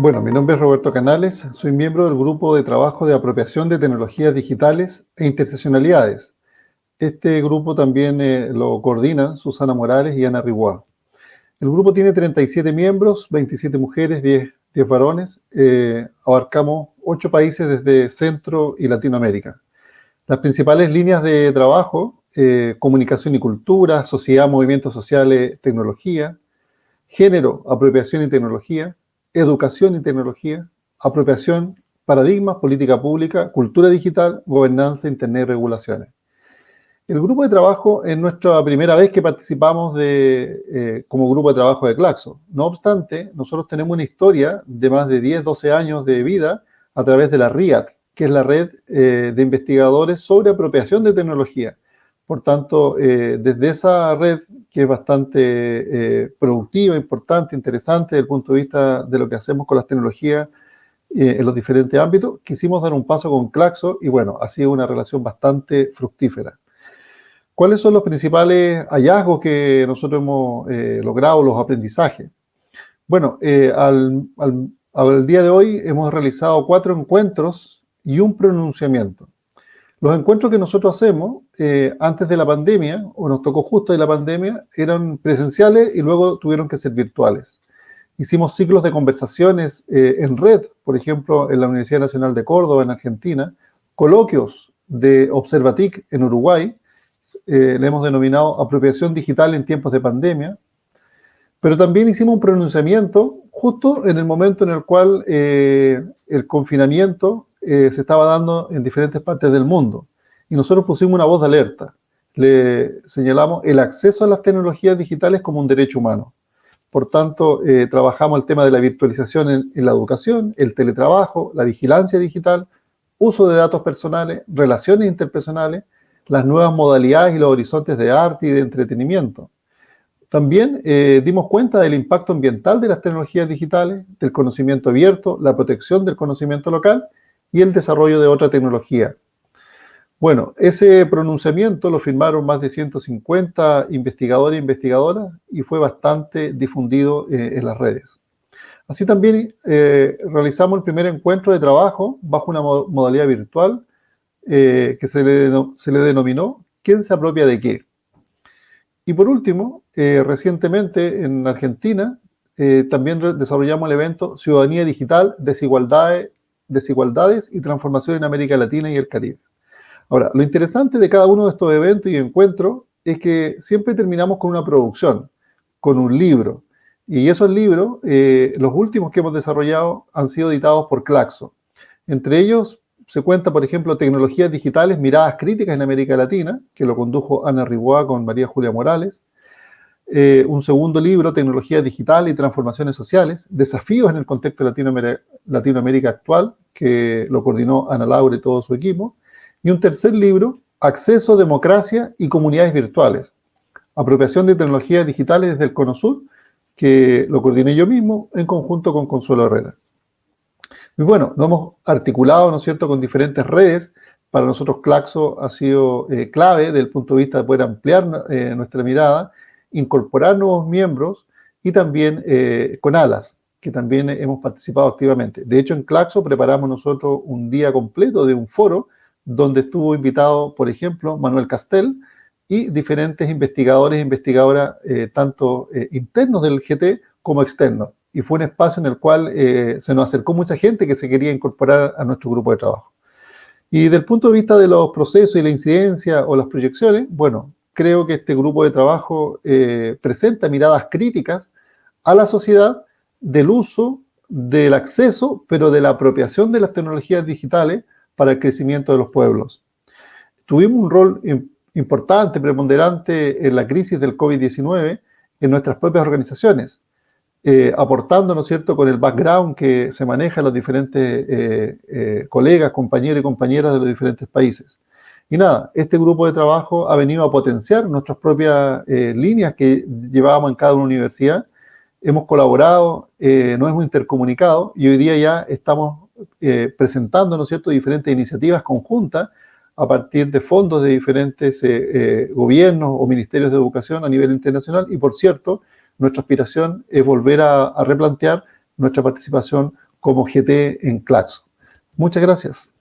Bueno, mi nombre es Roberto Canales, soy miembro del Grupo de Trabajo de Apropiación de Tecnologías Digitales e Interseccionalidades. Este grupo también eh, lo coordinan Susana Morales y Ana Riguá. El grupo tiene 37 miembros, 27 mujeres, 10, 10 varones. Eh, abarcamos 8 países desde Centro y Latinoamérica. Las principales líneas de trabajo, eh, comunicación y cultura, sociedad, movimientos sociales, tecnología, género, apropiación y tecnología, educación y tecnología, apropiación, paradigmas, política pública, cultura digital, gobernanza, internet y regulaciones. El grupo de trabajo es nuestra primera vez que participamos de, eh, como grupo de trabajo de Claxo. No obstante, nosotros tenemos una historia de más de 10, 12 años de vida a través de la RIAT, que es la red eh, de investigadores sobre apropiación de tecnología. Por tanto, eh, desde esa red, que es bastante productiva, importante, interesante desde el punto de vista de lo que hacemos con las tecnologías en los diferentes ámbitos, quisimos dar un paso con Claxo y bueno, ha sido una relación bastante fructífera. ¿Cuáles son los principales hallazgos que nosotros hemos logrado, los aprendizajes? Bueno, al, al día de hoy hemos realizado cuatro encuentros y un pronunciamiento. Los encuentros que nosotros hacemos eh, antes de la pandemia, o nos tocó justo de la pandemia, eran presenciales y luego tuvieron que ser virtuales. Hicimos ciclos de conversaciones eh, en red, por ejemplo, en la Universidad Nacional de Córdoba, en Argentina, coloquios de Observatic en Uruguay, eh, le hemos denominado apropiación digital en tiempos de pandemia, pero también hicimos un pronunciamiento justo en el momento en el cual el confinamiento eh, se estaba dando en diferentes partes del mundo. Y nosotros pusimos una voz de alerta. Le señalamos el acceso a las tecnologías digitales como un derecho humano. Por tanto, eh, trabajamos el tema de la virtualización en, en, la educación, el teletrabajo, la vigilancia digital, uso de datos personales, relaciones interpersonales, las nuevas modalidades y los horizontes de arte y de entretenimiento. También eh, dimos cuenta del impacto ambiental de las tecnologías digitales, del conocimiento abierto, la protección del conocimiento local y el desarrollo de otra tecnología. Bueno, ese pronunciamiento lo firmaron más de 150 investigadores e investigadoras y fue bastante difundido eh, en las redes. Así también eh, realizamos el primer encuentro de trabajo bajo una modalidad virtual eh, que se le, se le, denominó ¿Quién se apropia de qué? Y por último, eh, recientemente en Argentina también desarrollamos el evento Ciudadanía Digital, Desigualdades desigualdades y transformación en América Latina y el Caribe. Ahora, lo interesante de cada uno de estos eventos y encuentros es que siempre terminamos con una producción, con un libro. Y esos libros, eh, los últimos que hemos desarrollado, han sido editados por Claxo. Entre ellos se cuenta, por ejemplo, Tecnologías Digitales, Miradas Críticas en América Latina, que lo condujo Ana Riboa con María Julia Morales. Eh, un segundo libro, Tecnología Digital y Transformaciones Sociales, Desafíos en el contexto de Latinoamérica, Latinoamérica actual, que lo coordinó Ana Laura y todo su equipo. Y un tercer libro, Acceso, Democracia y Comunidades Virtuales, Apropiación de Tecnologías Digitales desde el Cono Sur, que lo coordiné yo mismo en conjunto con Consuelo Herrera. Y bueno, lo hemos articulado, ¿no es cierto?, con diferentes redes. Para nosotros Claxo ha sido eh, clave desde el punto de vista de poder ampliar eh, nuestra mirada incorporar nuevos miembros y también eh, con ALAS, que también hemos participado activamente. De hecho, en Claxo preparamos nosotros un día completo de un foro donde estuvo invitado, por ejemplo, Manuel Castel y diferentes investigadores e investigadoras, tanto internos del GT como externos. Y fue un espacio en el cual se nos acercó mucha gente que se quería incorporar a nuestro grupo de trabajo. Y desde el punto de vista de los procesos y la incidencia o las proyecciones, bueno, creo que este grupo de trabajo eh, presenta miradas críticas a la sociedad del uso, del acceso, pero de la apropiación de las tecnologías digitales para el crecimiento de los pueblos. Tuvimos un rol importante, preponderante en la crisis del COVID-19 en nuestras propias organizaciones, eh, aportando, ¿no es cierto?, con el background que se maneja los diferentes eh, eh, colegas, compañeros y compañeras de los diferentes países. Y nada, este grupo de trabajo ha venido a potenciar nuestras propias líneas que llevábamos en cada una universidad. Hemos colaborado, nos hemos intercomunicado y hoy día ya estamos presentando, ¿no es cierto?, diferentes iniciativas conjuntas a partir de fondos de diferentes gobiernos o ministerios de educación a nivel internacional. Y por cierto, nuestra aspiración es volver a, replantear nuestra participación como GT en Claxo. Muchas gracias.